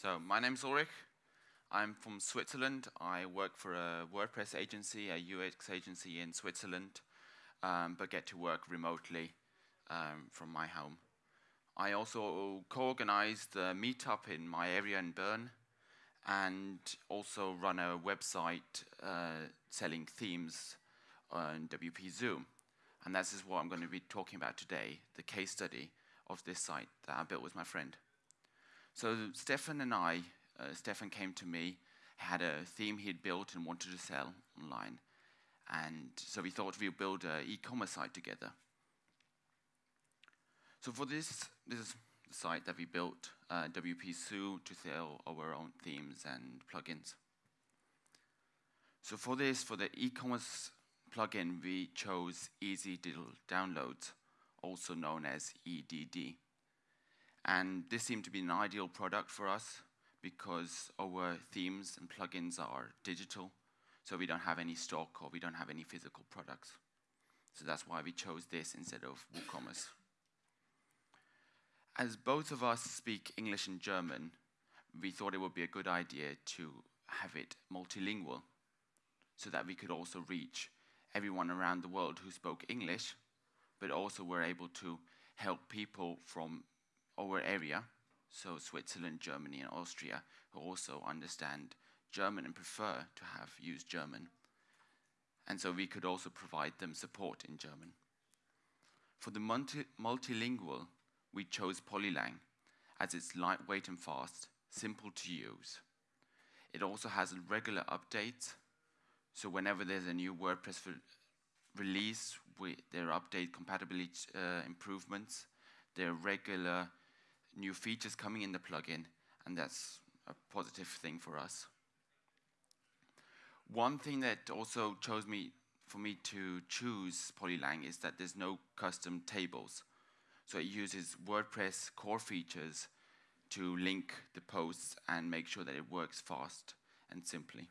So my name's Ulrich. I'm from Switzerland. I work for a WordPress agency, a UX agency in Switzerland, um, but get to work remotely um, from my home. I also co-organize the meetup in my area in Bern, and also run a website uh, selling themes on WP Zoom. And this is what I'm going to be talking about today, the case study of this site that I built with my friend. So Stefan and I, uh, Stefan came to me, had a theme he'd built and wanted to sell online. And so we thought we'd build an e-commerce site together. So for this, this is the site that we built, uh, WP Zoo, to sell our own themes and plugins. So for this, for the e-commerce plugin, we chose Easy Digital Downloads, also known as EDD. And this seemed to be an ideal product for us because our themes and plugins are digital, so we don't have any stock or we don't have any physical products. So that's why we chose this instead of WooCommerce. As both of us speak English and German, we thought it would be a good idea to have it multilingual so that we could also reach everyone around the world who spoke English, but also were able to help people from our area, so Switzerland, Germany, and Austria, who also understand German and prefer to have used German. And so we could also provide them support in German. For the multi multilingual, we chose Polylang as it's lightweight and fast, simple to use. It also has regular updates, so whenever there's a new WordPress release, we, there are update compatibility uh, improvements, there are regular new features coming in the plugin, and that's a positive thing for us. One thing that also chose me for me to choose Polylang is that there's no custom tables. So it uses WordPress core features to link the posts and make sure that it works fast and simply.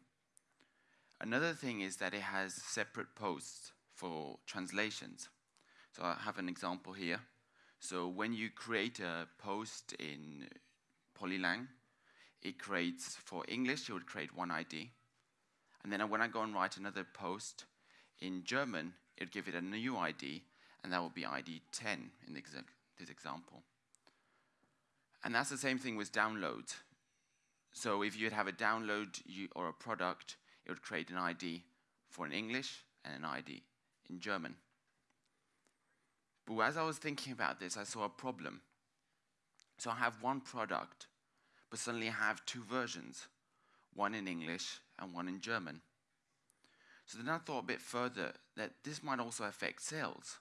Another thing is that it has separate posts for translations. So I have an example here. So when you create a post in Polylang, it creates for English, it would create one ID. And then when I go and write another post in German, it would give it a new ID, and that would be ID 10 in this example. And that's the same thing with downloads. So if you'd have a download or a product, it would create an ID for an English and an ID in German. But as I was thinking about this, I saw a problem. So I have one product, but suddenly I have two versions, one in English and one in German. So then I thought a bit further that this might also affect sales.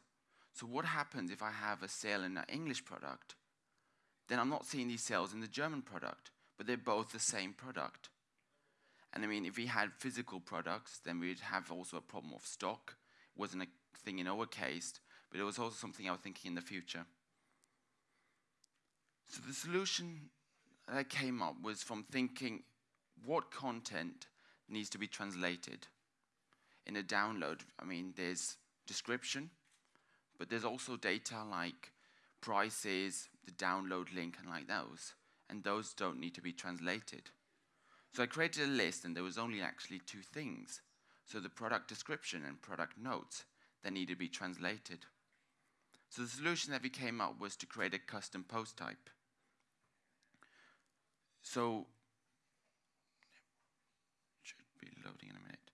So what happens if I have a sale in an English product? Then I'm not seeing these sales in the German product, but they're both the same product. And I mean, if we had physical products, then we'd have also a problem of stock. It wasn't a thing in our case, but it was also something I was thinking in the future. So the solution that I came up was from thinking what content needs to be translated. In a download, I mean, there's description, but there's also data like prices, the download link, and like those. And those don't need to be translated. So I created a list, and there was only actually two things. So the product description and product notes that need to be translated. So the solution that we came up was to create a custom post type. So, should be loading in a minute.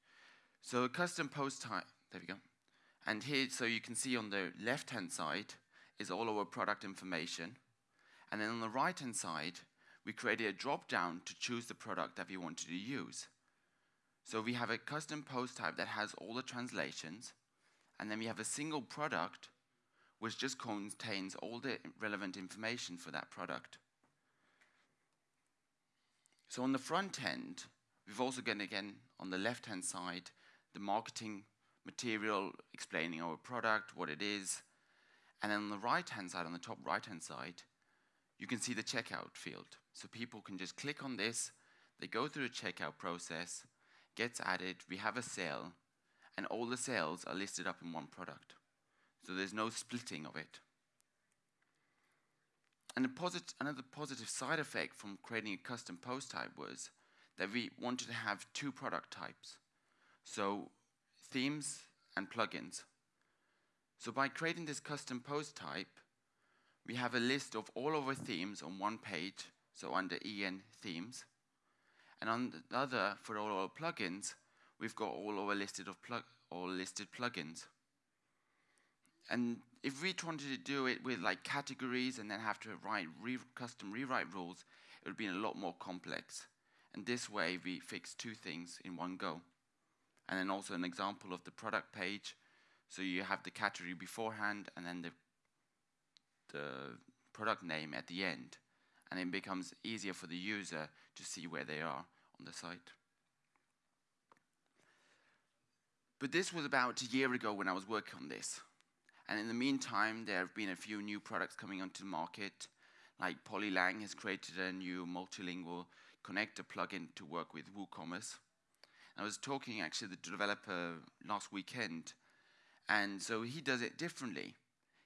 So a custom post type, there we go. And here, so you can see on the left-hand side is all our product information. And then on the right-hand side, we created a drop-down to choose the product that we wanted to use. So we have a custom post type that has all the translations, and then we have a single product which just contains all the relevant information for that product. So on the front end, we've also got, again, on the left-hand side, the marketing material explaining our product, what it is. And then on the right-hand side, on the top right-hand side, you can see the checkout field. So people can just click on this, they go through the checkout process, gets added, we have a sale, and all the sales are listed up in one product. So there's no splitting of it. and posit another positive side effect from creating a custom post type was that we wanted to have two product types. So themes and plugins. So by creating this custom post type, we have a list of all of our themes on one page, so under EN themes. And on the other, for all our plugins, we've got all our listed of plug all listed plugins. And if we wanted to do it with like categories and then have to write re custom rewrite rules, it would be a lot more complex. And this way, we fix two things in one go. And then also an example of the product page. So you have the category beforehand and then the, the product name at the end. And it becomes easier for the user to see where they are on the site. But this was about a year ago when I was working on this. And in the meantime, there have been a few new products coming onto the market. Like Polylang has created a new multilingual connector plugin to work with WooCommerce. I was talking actually to the developer last weekend, and so he does it differently.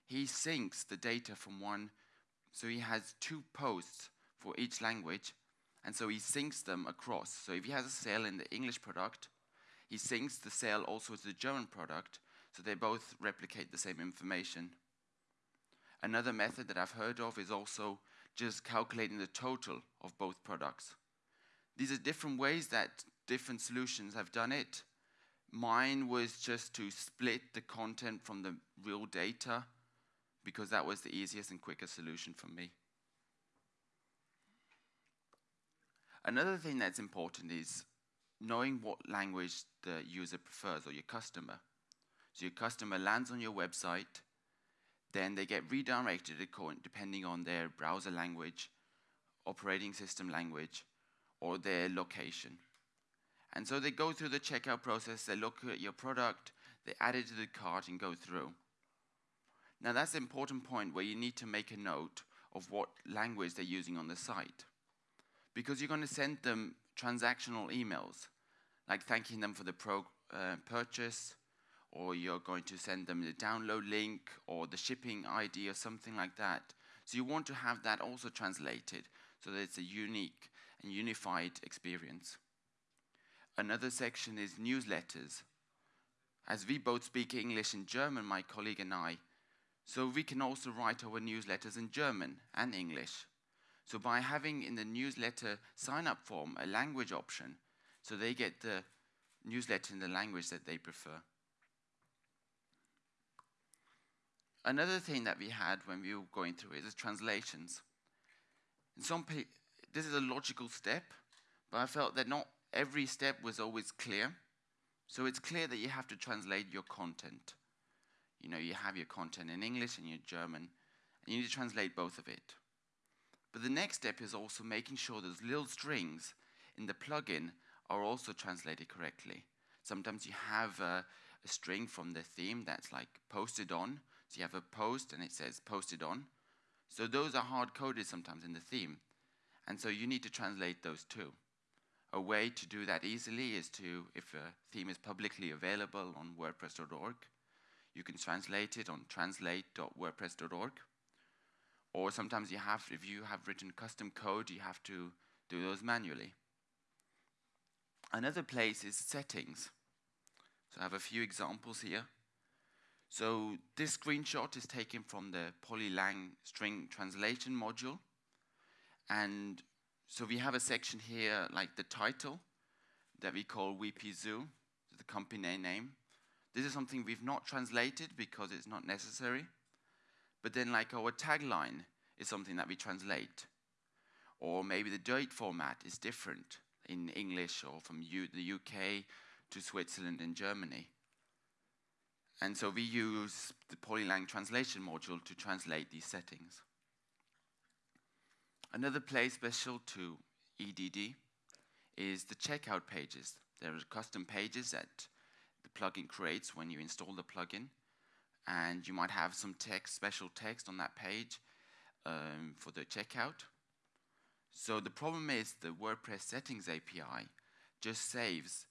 He syncs the data from one, so he has two posts for each language, and so he syncs them across. So if he has a sale in the English product, he syncs the sale also to the German product, so they both replicate the same information. Another method that I've heard of is also just calculating the total of both products. These are different ways that different solutions have done it. Mine was just to split the content from the real data because that was the easiest and quickest solution for me. Another thing that's important is knowing what language the user prefers or your customer. So your customer lands on your website, then they get redirected depending on their browser language, operating system language, or their location. And so they go through the checkout process, they look at your product, they add it to the cart and go through. Now that's an important point where you need to make a note of what language they're using on the site. Because you're going to send them transactional emails, like thanking them for the uh, purchase, or you're going to send them the download link or the shipping ID or something like that. So you want to have that also translated so that it's a unique and unified experience. Another section is newsletters. As we both speak English and German, my colleague and I, so we can also write our newsletters in German and English. So by having in the newsletter sign-up form a language option, so they get the newsletter in the language that they prefer. Another thing that we had when we were going through it is translations. In some this is a logical step, but I felt that not every step was always clear. So it's clear that you have to translate your content. You know, you have your content in English and your German, and you need to translate both of it. But the next step is also making sure those little strings in the plugin are also translated correctly. Sometimes you have a, a string from the theme that's like posted on. So you have a post and it says posted on. So those are hard coded sometimes in the theme. And so you need to translate those too. A way to do that easily is to, if a theme is publicly available on WordPress.org, you can translate it on translate.wordpress.org. Or sometimes you have, if you have written custom code, you have to do those manually. Another place is settings. So I have a few examples here. So this screenshot is taken from the Polylang string translation module. And so we have a section here like the title that we call WP Zoo, the company name. This is something we've not translated because it's not necessary. But then, like our tagline is something that we translate. Or maybe the date format is different in English or from U the UK to Switzerland and Germany. And so we use the Polylang translation module to translate these settings. Another place special to EDD is the checkout pages. There are custom pages that the plugin creates when you install the plugin and you might have some text, special text on that page um, for the checkout. So the problem is the WordPress settings API just saves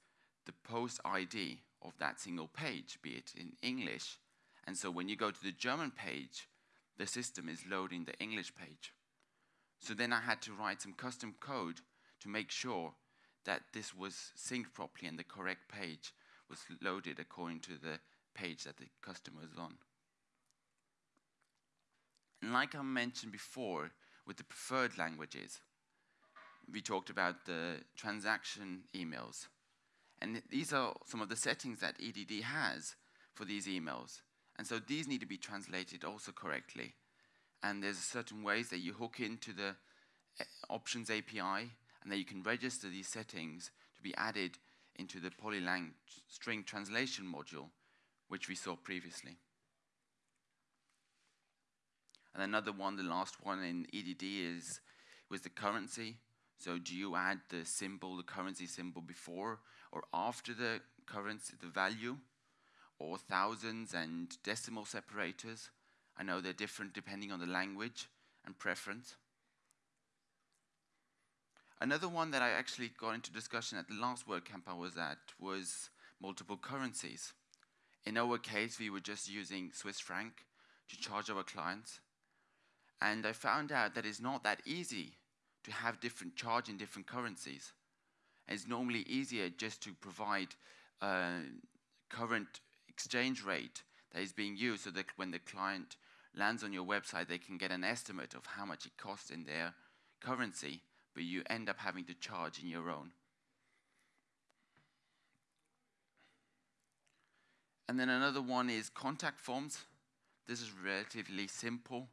the post ID of that single page, be it in English. And so when you go to the German page, the system is loading the English page. So then I had to write some custom code to make sure that this was synced properly and the correct page was loaded according to the page that the customer was on. And like I mentioned before, with the preferred languages, we talked about the transaction emails. And these are some of the settings that EDD has for these emails. And so these need to be translated also correctly. And there's certain ways that you hook into the eh, options API and that you can register these settings to be added into the Polylang string translation module, which we saw previously. And another one, the last one in EDD is with the currency. So do you add the symbol, the currency symbol before or after the currency, the value, or thousands and decimal separators? I know they're different depending on the language and preference. Another one that I actually got into discussion at the last WordCamp I was at was multiple currencies. In our case, we were just using Swiss franc to charge our clients. And I found out that it's not that easy to have different charge in different currencies. It's normally easier just to provide a current exchange rate that is being used so that when the client lands on your website, they can get an estimate of how much it costs in their currency but you end up having to charge in your own. And then another one is contact forms. This is relatively simple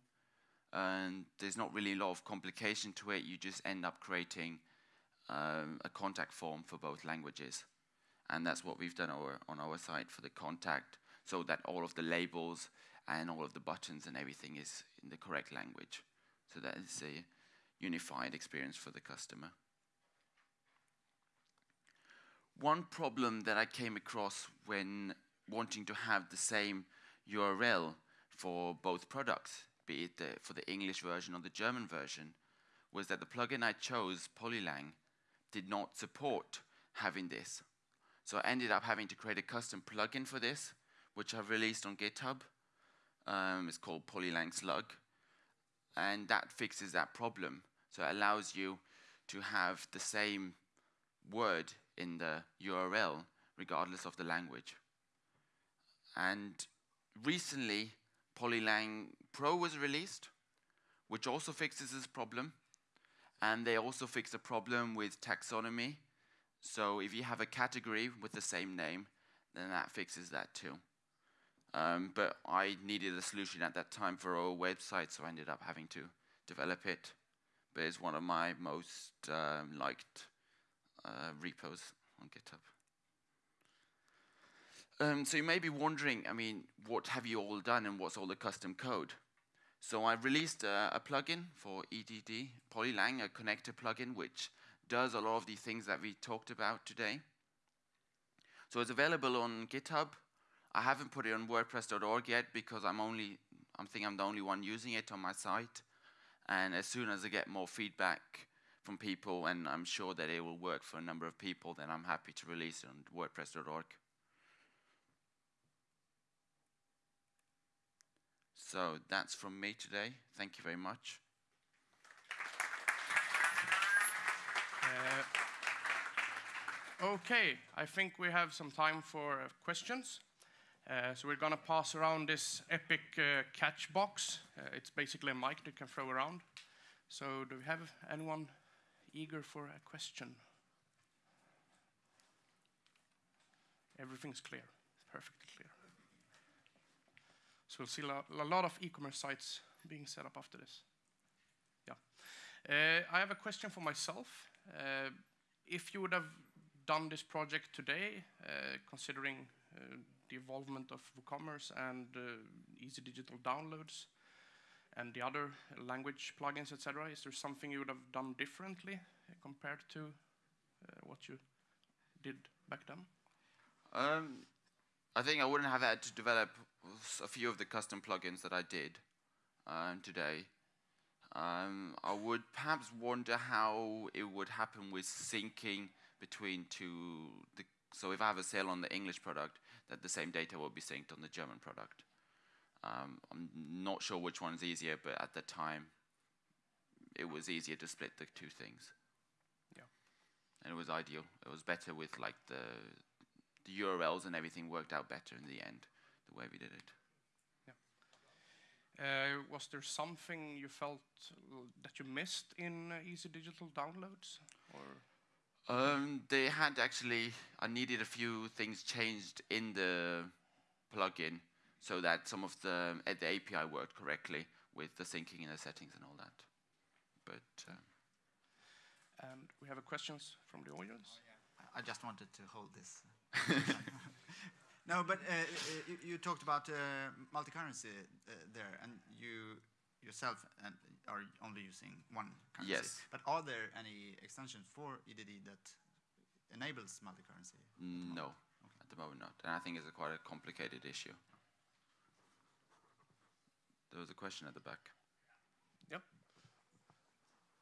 and there's not really a lot of complication to it. You just end up creating um, a contact form for both languages. And that's what we've done our, on our site for the contact so that all of the labels and all of the buttons and everything is in the correct language. So that is a unified experience for the customer. One problem that I came across when wanting to have the same URL for both products, be it the, for the English version or the German version, was that the plugin I chose, Polylang, did not support having this. So I ended up having to create a custom plugin for this, which I've released on GitHub. Um, it's called Polylang Slug. And that fixes that problem. So it allows you to have the same word in the URL regardless of the language. And recently, Polylang Pro was released, which also fixes this problem. And they also fix a problem with taxonomy. So if you have a category with the same name, then that fixes that too. Um, but I needed a solution at that time for our website, so I ended up having to develop it but it's one of my most um, liked uh, repos on GitHub. Um, so you may be wondering, I mean, what have you all done and what's all the custom code? So I released a, a plugin for EDD, Polylang, a connector plugin, which does a lot of the things that we talked about today. So it's available on GitHub. I haven't put it on WordPress.org yet because I'm only—I'm think I'm the only one using it on my site. And as soon as I get more feedback from people, and I'm sure that it will work for a number of people, then I'm happy to release it on WordPress.org. So that's from me today. Thank you very much. Uh, okay, I think we have some time for uh, questions. Uh, so we're going to pass around this epic uh, catch box. Uh, it's basically a mic that you can throw around. So do we have anyone eager for a question? Everything's clear, perfectly clear. So we'll see a lot of e-commerce sites being set up after this. Yeah. Uh, I have a question for myself. Uh, if you would have done this project today, uh, considering the involvement of WooCommerce and uh, easy digital downloads and the other language plugins, etc. Is there something you would have done differently compared to uh, what you did back then? Um, I think I wouldn't have had to develop a few of the custom plugins that I did um, today. Um, I would perhaps wonder how it would happen with syncing between two. The, so if I have a sale on the English product, that the same data will be synced on the German product. Um, I'm not sure which one is easier, but at the time, it was easier to split the two things. Yeah. And it was ideal. It was better with like the the URLs and everything worked out better in the end, the way we did it. Uh, was there something you felt that you missed in uh, Easy Digital downloads? Or Um, they had actually, I needed a few things changed in the plugin so that some of the, uh, the API worked correctly with the syncing and the settings and all that. But um, and we have a questions from the audience. I just wanted to hold this. no, but uh, uh, you, you talked about uh, multi-currency uh, there, and you yourself and are only using one currency. Yes. But are there any extensions for EDD that enables multi-currency? no, at the moment not. And I think it's a quite a complicated issue. There was a question at the back. Yep.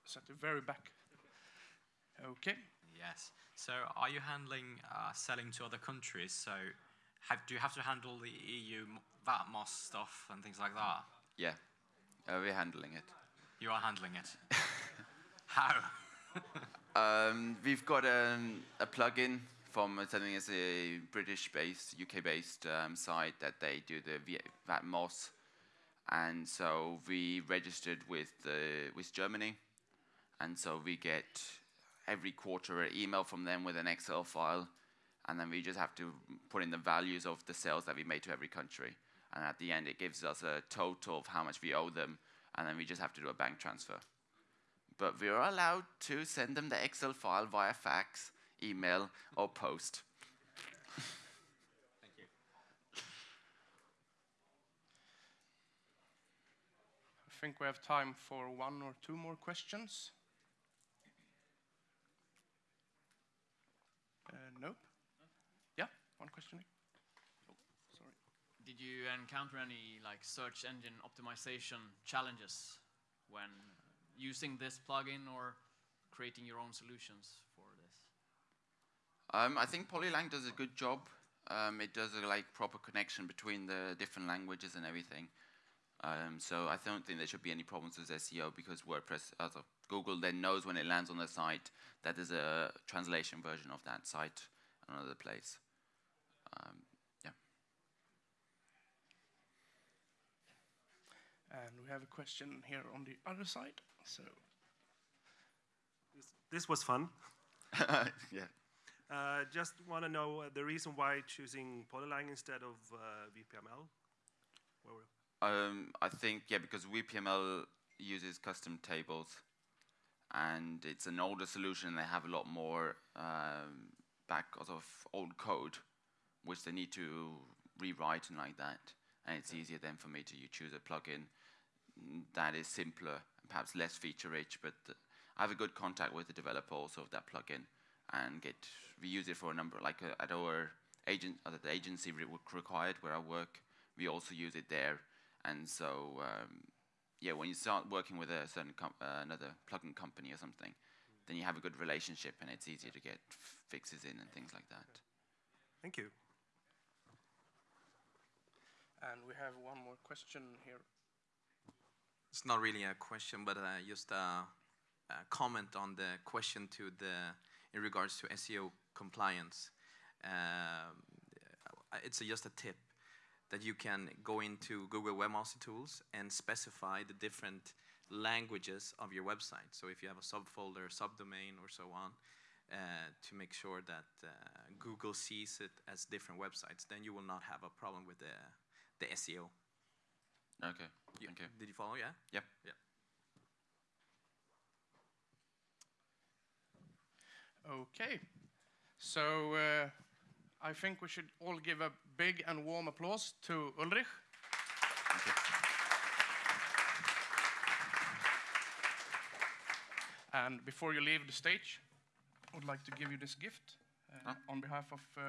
It's at the very back. Okay. Yes. So are you handling uh, selling to other countries? So have, do you have to handle the EU VAT MOSS stuff and things like that? Yeah, uh, we're handling it. You are handling it. How? Um, we've got um, a plugin from uh, something as a British-based, UK-based um, site that they do the V- VAT MOSS, and so we registered with the with Germany, and so we get every quarter an email from them with an Excel file, and then we just have to put in the values of the sales that we made to every country, and at the end it gives us a total of how much we owe them, and then we just have to do a bank transfer but we are allowed to send them the Excel file via fax, email, or post. Thank you. I think we have time for one or two more questions. Uh, nope. Yeah, one question. Oh, sorry. Did you encounter any like search engine optimization challenges when using this plugin or creating your own solutions for this? Um, I think Polylang does a good job. Um, it does a like proper connection between the different languages and everything. Um, so I don't think there should be any problems with SEO because WordPress, as of Google, then knows when it lands on the site that there's a translation version of that site on another place. Um, yeah. And we have a question here on the other side. So, This, this was fun. yeah. Uh, just want to know uh, the reason why choosing Polylang instead of uh, WPML. Where we- Um, I think yeah, because WPML uses custom tables, and it's an older solution. They have a lot more um, back of old code, which they need to rewrite and like that. And it's easier then for me to you choose a plugin that is simpler, perhaps less feature rich. But uh, I have a good contact with the developer also of that plugin, and get we use it for a number like uh, at our agent at the agency re- required where I work. We also use it there and so, um, yeah, when you start working with a certain uh, another plugin company or something, then you have a good relationship, and it's easier to get fixes in and things like that. Thank you. And we have one more question here. It's not really a question, but uh, just a, a comment on the question to the in regards to SEO compliance. Um, uh, it's just a tip that you can go into Google Webmaster Tools and specify the different languages of your website. So if you have a subfolder, subdomain, or so on, uh, to make sure that uh, Google sees it as different websites, then you will not have a problem with the the SEO. Okay, You- thank you. Did you follow? Yeah. Yep. Yeah. Okay. So, uh, I think we should all give a big and warm applause to Ulrich. Thank you. And before you leave the stage, I would like to give you this gift uh, Ah. on behalf of uh,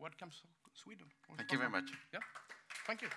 WordCamp Sweden. Thank you very much. Yeah, thank you.